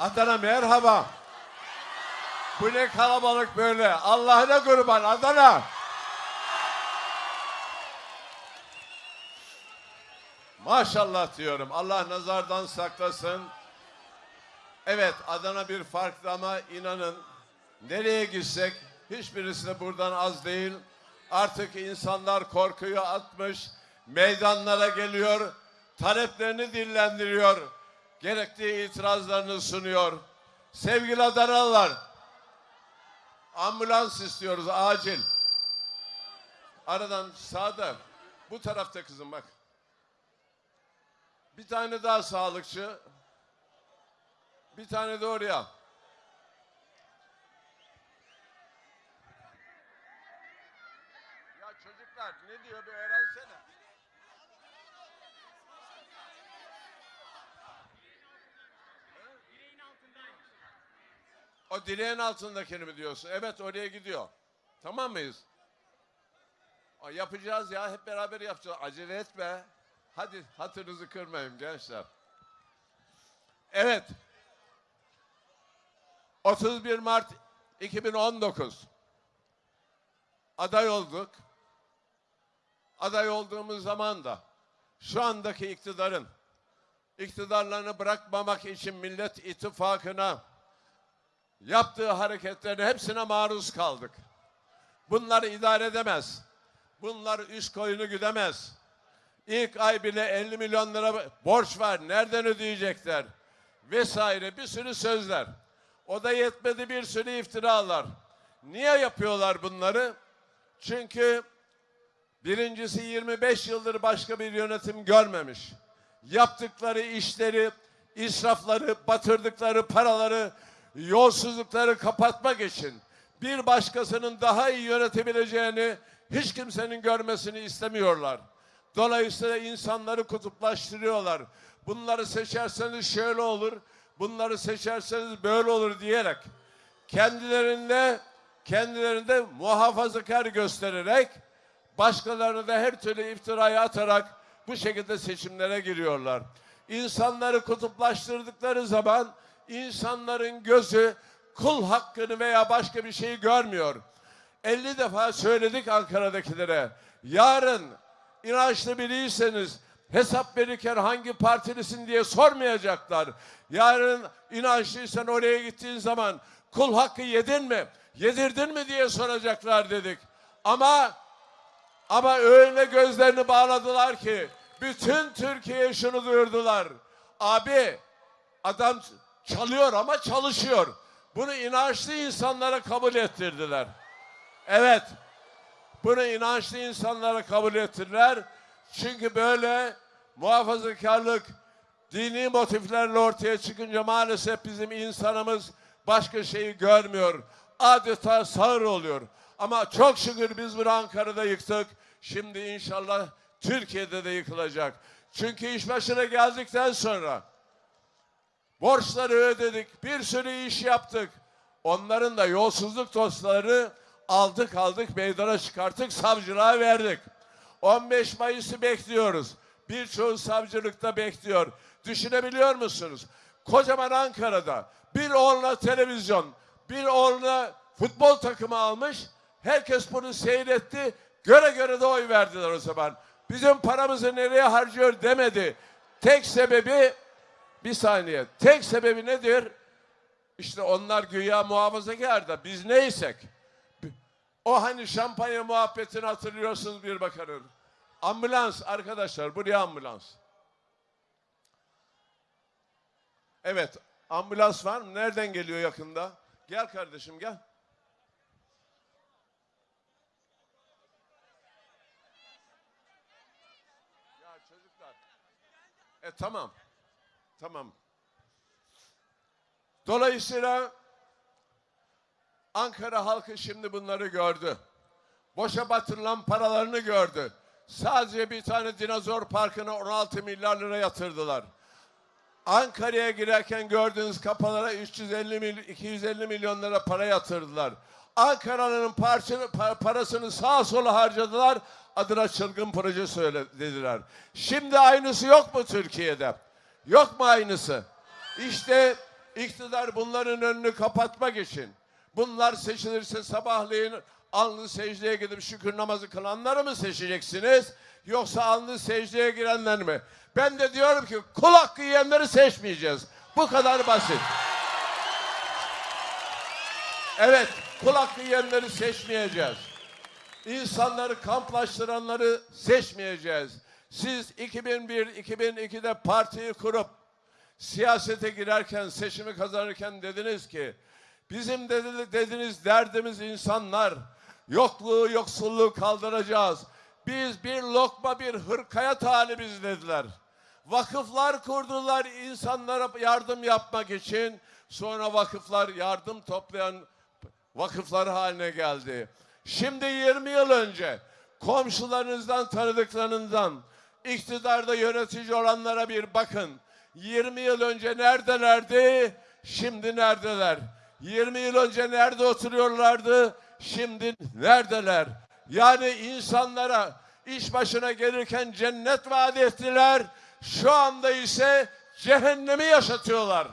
Adana merhaba. Bu ne kalabalık böyle. Allah'ına kurban Adana. Maşallah diyorum. Allah nazardan saklasın. Evet Adana bir farklı ama inanın nereye gitsek hiçbirisi de buradan az değil. Artık insanlar korkuyu atmış, meydanlara geliyor, taleplerini dillendiriyor, gerekli itirazlarını sunuyor. Sevgili Adanalılar, ambulans istiyoruz acil. Aradan sağda, bu tarafta kızım bak. Bir tane daha sağlıkçı, bir tane de oraya. Ya çocuklar ne diyor bir öğrensene. O direğin altındakini mi diyorsun? Evet oraya gidiyor. Tamam mıyız? Yapacağız ya hep beraber yapacağız. Acele etme. Hadi hatırınızı kırmayın gençler. Evet. 31 Mart 2019 aday olduk. Aday olduğumuz zaman da şu andaki iktidarın iktidarlarını bırakmamak için Millet İttifakı'na yaptığı hareketlerin hepsine maruz kaldık. Bunları idare edemez. Bunlar üst koyunu güdemez. İlk ay bile 50 milyon lira borç var. Nereden ödeyecekler? Vesaire bir sürü sözler. O da yetmedi bir sürü iftiralar. Niye yapıyorlar bunları? Çünkü birincisi 25 yıldır başka bir yönetim görmemiş. Yaptıkları işleri, israfları, batırdıkları paraları, yolsuzlukları kapatmak için bir başkasının daha iyi yönetebileceğini hiç kimsenin görmesini istemiyorlar. Dolayısıyla insanları kutuplaştırıyorlar. Bunları seçerseniz şöyle olur, bunları seçerseniz böyle olur diyerek kendilerinde kendilerinde muhafazakar göstererek başkalarını da her türlü iftiraya atarak bu şekilde seçimlere giriyorlar. İnsanları kutuplaştırdıkları zaman insanların gözü kul hakkını veya başka bir şeyi görmüyor. 50 defa söyledik Ankara'dakilere. Yarın inançlı biriyseniz hesap verirken hangi partilisin diye sormayacaklar. Yarın inançlıysan oraya gittiğin zaman kul hakkı yedin mi? Yedirdin mi diye soracaklar dedik. Ama ama öyle gözlerini bağladılar ki bütün Türkiye'ye şunu duyurdular. Abi adam çalıyor ama çalışıyor. Bunu inançlı insanlara kabul ettirdiler. Evet. Bunu inançlı insanlara kabul ettiler. Çünkü böyle muhafazakarlık dini motiflerle ortaya çıkınca maalesef bizim insanımız başka şeyi görmüyor. Adeta sağır oluyor. Ama çok şükür biz bunu Ankara'da yıktık. Şimdi inşallah Türkiye'de de yıkılacak. Çünkü iş başına geldikten sonra borçları ödedik, bir sürü iş yaptık. Onların da yolsuzluk dosyaları aldık aldık meydana çıkarttık savcılığa verdik. 15 Mayıs'ı bekliyoruz. Birçoğu savcılıkta bekliyor. Düşünebiliyor musunuz? Kocaman Ankara'da bir oğluna televizyon, bir oğluna futbol takımı almış. Herkes bunu seyretti. Göre göre de oy verdiler o zaman. Bizim paramızı nereye harcıyor demedi. Tek sebebi bir saniye. Tek sebebi nedir? İşte onlar güya muhafazakar da biz neysek. O hani şampanya muhabbetini hatırlıyorsunuz bir bakanın. Ambulans arkadaşlar buraya ambulans. Evet ambulans var mı? Nereden geliyor yakında? Gel kardeşim gel. Ya çocuklar. E tamam. Tamam. Dolayısıyla Ankara halkı şimdi bunları gördü. Boşa batırılan paralarını gördü. Sadece bir tane dinozor parkına 16 milyar lira yatırdılar. Ankara'ya girerken gördüğünüz kapalara 350 mil, 250 milyon lira para yatırdılar. Ankara'nın parasını sağa sola harcadılar. Adına çılgın proje söyle dediler. Şimdi aynısı yok mu Türkiye'de? Yok mu aynısı? İşte İktidar bunların önünü kapatmak için. Bunlar seçilirse sabahleyin alnı secdeye gidip şükür namazı kılanları mı seçeceksiniz? Yoksa alnı secdeye girenler mi? Ben de diyorum ki kul hakkı yiyenleri seçmeyeceğiz. Bu kadar basit. Evet, kul hakkı yiyenleri seçmeyeceğiz. İnsanları kamplaştıranları seçmeyeceğiz. Siz 2001-2002'de partiyi kurup siyasete girerken, seçimi kazanırken dediniz ki bizim dedi- dediniz derdimiz insanlar. Yokluğu, yoksulluğu kaldıracağız. Biz bir lokma bir hırkaya talibiz dediler. Vakıflar kurdular insanlara yardım yapmak için. Sonra vakıflar yardım toplayan vakıflar haline geldi. Şimdi 20 yıl önce komşularınızdan, tanıdıklarınızdan, iktidarda yönetici olanlara bir bakın. 20 yıl önce neredelerdi? Şimdi neredeler? 20 yıl önce nerede oturuyorlardı? Şimdi neredeler? Yani insanlara iş başına gelirken cennet vaat ettiler. Şu anda ise cehennemi yaşatıyorlar.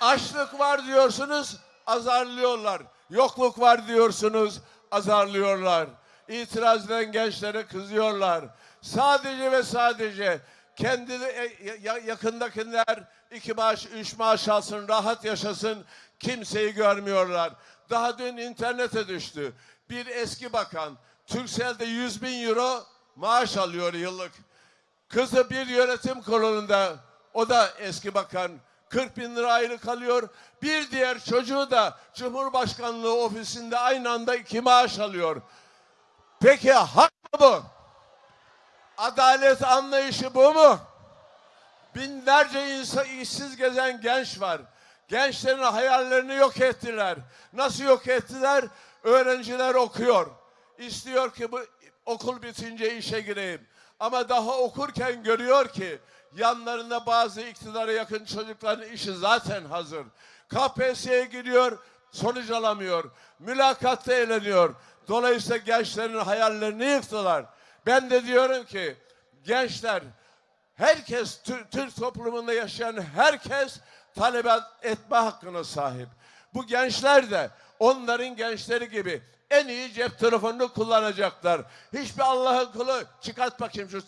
Açlık var diyorsunuz, azarlıyorlar. Yokluk var diyorsunuz, azarlıyorlar. İtiraz eden gençlere kızıyorlar. Sadece ve sadece kendi e, ya- yakındakiler iki maaş, üç maaş alsın, rahat yaşasın. Kimseyi görmüyorlar. Daha dün internete düştü. Bir eski bakan Turkcell'de 100 bin euro maaş alıyor yıllık. Kızı bir yönetim kurulunda, o da eski bakan, 40 bin lira aylık alıyor. Bir diğer çocuğu da Cumhurbaşkanlığı ofisinde aynı anda iki maaş alıyor. Peki hak mı bu? Adalet anlayışı bu mu? Binlerce insan, işsiz gezen genç var. Gençlerin hayallerini yok ettiler. Nasıl yok ettiler? Öğrenciler okuyor. İstiyor ki bu okul bitince işe gireyim. Ama daha okurken görüyor ki yanlarında bazı iktidara yakın çocukların işi zaten hazır. KPSS'ye giriyor, sonuç alamıyor. Mülakatta eğleniyor. Dolayısıyla gençlerin hayallerini yıktılar. Ben de diyorum ki gençler Herkes, Tür- Türk toplumunda yaşayan herkes talep etme hakkına sahip. Bu gençler de onların gençleri gibi en iyi cep telefonunu kullanacaklar. Hiçbir Allah'ın kulu çıkart bakayım şu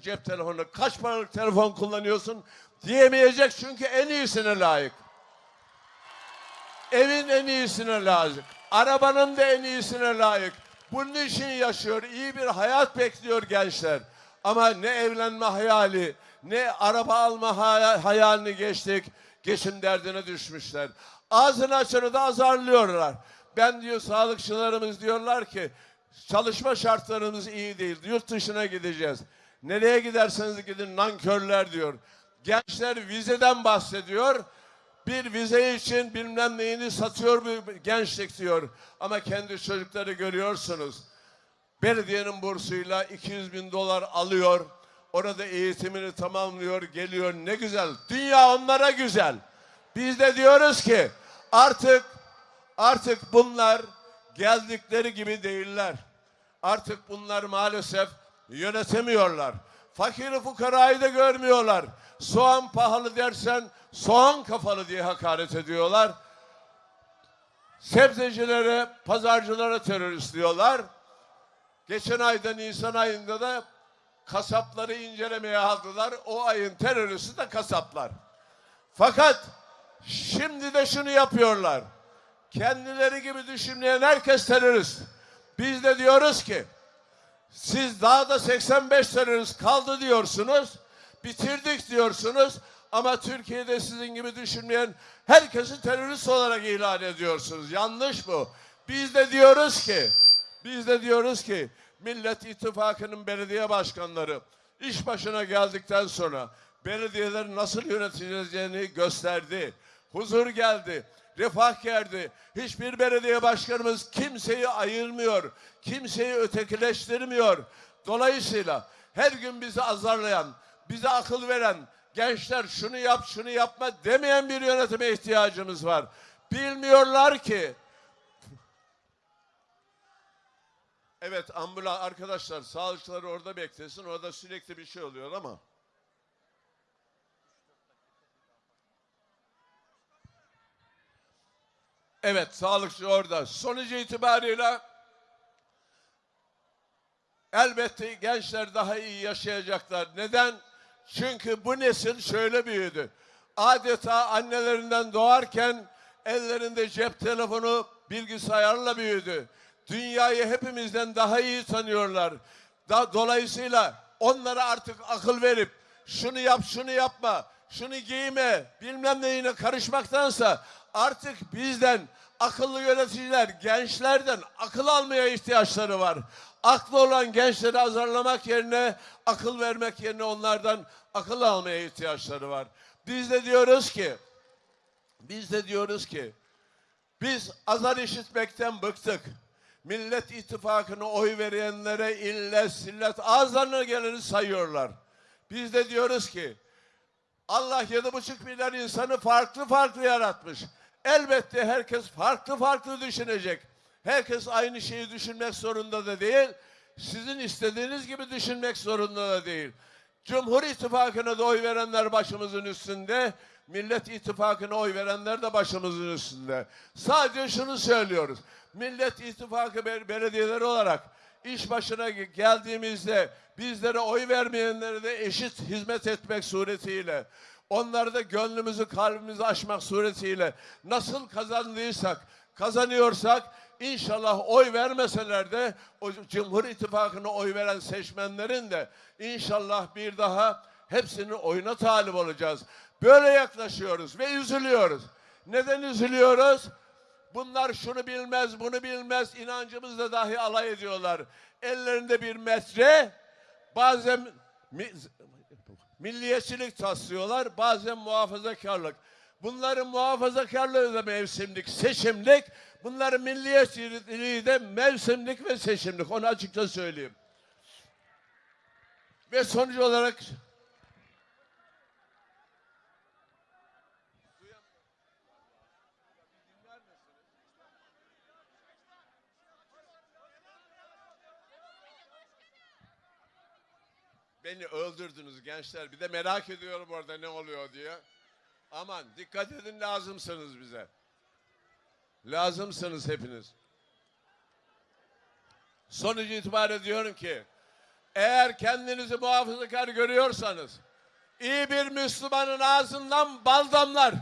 cep telefonunu. Kaç paralık telefon kullanıyorsun diyemeyecek çünkü en iyisine layık. Evin en iyisine layık. Arabanın da en iyisine layık. Bunun için yaşıyor. İyi bir hayat bekliyor gençler. Ama ne evlenme hayali, ne araba alma hay- hayalini geçtik. Geçim derdine düşmüşler. Ağzını açanı da azarlıyorlar. Ben diyor sağlıkçılarımız diyorlar ki çalışma şartlarımız iyi değil. Yurt dışına gideceğiz. Nereye giderseniz gidin nankörler diyor. Gençler vizeden bahsediyor. Bir vize için bilmem neyini satıyor bu gençlik diyor. Ama kendi çocukları görüyorsunuz. Belediyenin bursuyla 200 bin dolar alıyor. Orada eğitimini tamamlıyor, geliyor. Ne güzel. Dünya onlara güzel. Biz de diyoruz ki artık artık bunlar geldikleri gibi değiller. Artık bunlar maalesef yönetemiyorlar. Fakiri fukarayı da görmüyorlar. Soğan pahalı dersen soğan kafalı diye hakaret ediyorlar. Sebzecilere, pazarcılara terörist diyorlar. Geçen ayda Nisan ayında da kasapları incelemeye aldılar. O ayın teröristi de kasaplar. Fakat şimdi de şunu yapıyorlar. Kendileri gibi düşünmeyen herkes terörist. Biz de diyoruz ki siz daha da 85 terörist kaldı diyorsunuz. Bitirdik diyorsunuz. Ama Türkiye'de sizin gibi düşünmeyen herkesi terörist olarak ilan ediyorsunuz. Yanlış bu. Biz de diyoruz ki biz de diyoruz ki Millet İttifakı'nın belediye başkanları iş başına geldikten sonra belediyeleri nasıl yönetileceğini gösterdi. Huzur geldi, refah geldi. Hiçbir belediye başkanımız kimseyi ayırmıyor, kimseyi ötekileştirmiyor. Dolayısıyla her gün bizi azarlayan, bize akıl veren, gençler şunu yap, şunu yapma demeyen bir yönetime ihtiyacımız var. Bilmiyorlar ki Evet ambulans arkadaşlar sağlıkçılar orada beklesin. Orada sürekli bir şey oluyor ama. Evet, sağlıkçı orada. Sonucu itibariyle elbette gençler daha iyi yaşayacaklar. Neden? Çünkü bu nesil şöyle büyüdü. Adeta annelerinden doğarken ellerinde cep telefonu, bilgisayarla büyüdü. Dünyayı hepimizden daha iyi tanıyorlar. Da, dolayısıyla onlara artık akıl verip şunu yap, şunu yapma, şunu giyme, bilmem neyine karışmaktansa artık bizden akıllı yöneticiler, gençlerden akıl almaya ihtiyaçları var. Aklı olan gençleri azarlamak yerine, akıl vermek yerine onlardan akıl almaya ihtiyaçları var. Biz de diyoruz ki, biz de diyoruz ki, biz azar işitmekten bıktık. Millet İttifakı'na oy verenlere illet sillet ağızlarına geleni sayıyorlar. Biz de diyoruz ki Allah yedi buçuk milyar insanı farklı farklı yaratmış. Elbette herkes farklı farklı düşünecek. Herkes aynı şeyi düşünmek zorunda da değil. Sizin istediğiniz gibi düşünmek zorunda da değil. Cumhur İttifakı'na da oy verenler başımızın üstünde. Millet İttifakı'na oy verenler de başımızın üstünde. Sadece şunu söylüyoruz. Millet İttifakı bel- belediyeleri olarak iş başına ge- geldiğimizde bizlere oy vermeyenlere de eşit hizmet etmek suretiyle onları da gönlümüzü kalbimizi açmak suretiyle nasıl kazandıysak kazanıyorsak inşallah oy vermeseler de o Cumhur İttifakı'na oy veren seçmenlerin de inşallah bir daha hepsinin oyuna talip olacağız. Böyle yaklaşıyoruz ve üzülüyoruz. Neden üzülüyoruz? Bunlar şunu bilmez, bunu bilmez, inancımızla dahi alay ediyorlar. Ellerinde bir metre, bazen mi- milliyetçilik taslıyorlar, bazen muhafazakarlık. Bunların muhafazakarlığı da mevsimlik, seçimlik. Bunların milliyetçiliği de mevsimlik ve seçimlik. Onu açıkça söyleyeyim. Ve sonuç olarak Beni öldürdünüz gençler. Bir de merak ediyorum orada ne oluyor diye. Aman dikkat edin lazımsınız bize. Lazımsınız hepiniz. Sonuç itibariyle diyorum ki eğer kendinizi muhafazakar görüyorsanız iyi bir Müslümanın ağzından bal damlar.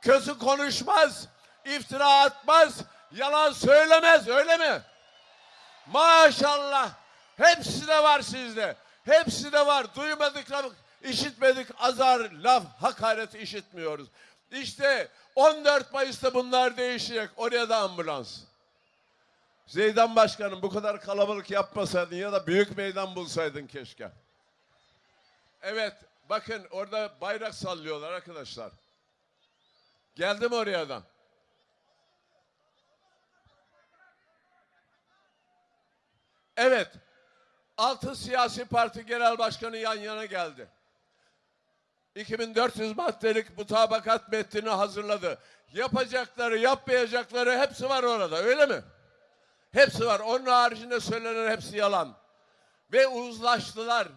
Kötü konuşmaz, iftira atmaz, yalan söylemez öyle mi? Maşallah. Hepsi de var sizde. Hepsi de var. Duymadık, işitmedik azar, laf, hakaret işitmiyoruz. İşte 14 Mayıs'ta bunlar değişecek. Oraya da ambulans. Zeydan Başkanım bu kadar kalabalık yapmasaydın ya da büyük meydan bulsaydın keşke. Evet bakın orada bayrak sallıyorlar arkadaşlar. Geldim oradan. Evet. Altı siyasi parti genel başkanı yan yana geldi. 2400 maddelik mutabakat metnini hazırladı. Yapacakları, yapmayacakları hepsi var orada öyle mi? Hepsi var. Onun haricinde söylenen hepsi yalan. Ve uzlaştılar.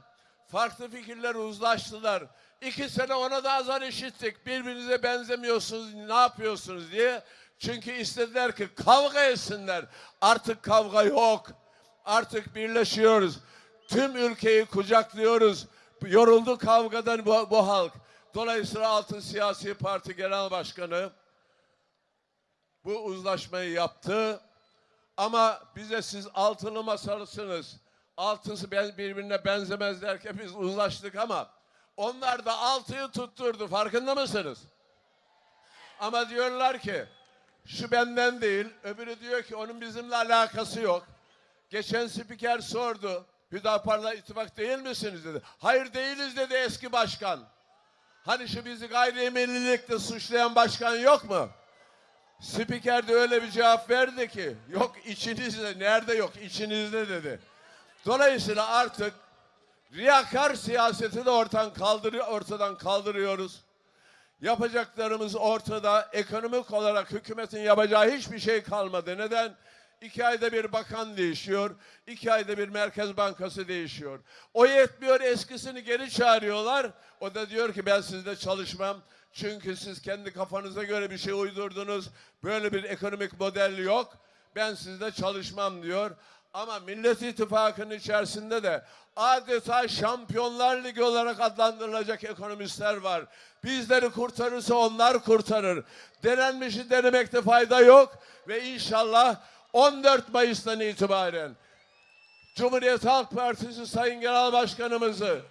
Farklı fikirler uzlaştılar. İki sene ona da azar işittik. Birbirinize benzemiyorsunuz, ne yapıyorsunuz diye. Çünkü istediler ki kavga etsinler. Artık kavga yok. Artık birleşiyoruz. Tüm ülkeyi kucaklıyoruz. Yoruldu kavgadan bu, bu halk. Dolayısıyla Altın Siyasi Parti Genel Başkanı bu uzlaşmayı yaptı. Ama bize siz altılı masalısınız. Altısı birbirine benzemez derken biz uzlaştık ama onlar da altıyı tutturdu. Farkında mısınız? Ama diyorlar ki şu benden değil. Öbürü diyor ki onun bizimle alakası yok. Geçen spiker sordu. Hüdapar'la ittifak değil misiniz dedi. Hayır değiliz dedi eski başkan. Hani şu bizi gayrimillilikle suçlayan başkan yok mu? Spiker de öyle bir cevap verdi ki yok içinizde nerede yok içinizde dedi. Dolayısıyla artık riyakar siyaseti de ortadan kaldırıyor ortadan kaldırıyoruz. Yapacaklarımız ortada. Ekonomik olarak hükümetin yapacağı hiçbir şey kalmadı. Neden? İki ayda bir bakan değişiyor, iki ayda bir Merkez Bankası değişiyor. O yetmiyor eskisini geri çağırıyorlar. O da diyor ki ben sizde çalışmam. Çünkü siz kendi kafanıza göre bir şey uydurdunuz. Böyle bir ekonomik model yok. Ben sizde çalışmam diyor. Ama Millet İttifakı'nın içerisinde de adeta Şampiyonlar Ligi olarak adlandırılacak ekonomistler var. Bizleri kurtarırsa onlar kurtarır. Denenmişi denemekte fayda yok ve inşallah 14 Mayıs'tan itibaren Cumhuriyet Halk Partisi Sayın Genel Başkanımızı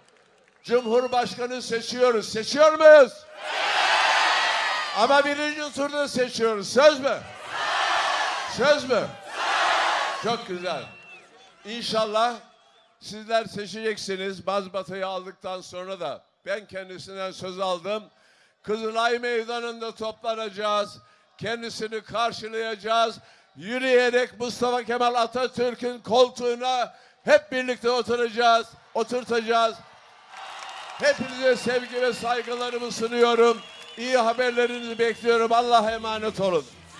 Cumhurbaşkanı seçiyoruz. Seçiyor muyuz? Ama birinci turda seçiyoruz. Söz mü? Söz mü? Çok güzel. İnşallah sizler seçeceksiniz. Mazbatayı aldıktan sonra da ben kendisinden söz aldım. Kızılay Meydanı'nda toplanacağız. Kendisini karşılayacağız. Yürüyerek Mustafa Kemal Atatürk'ün koltuğuna hep birlikte oturacağız, oturtacağız. Hepinize sevgi ve saygılarımı sunuyorum. İyi haberlerinizi bekliyorum. Allah'a emanet olun.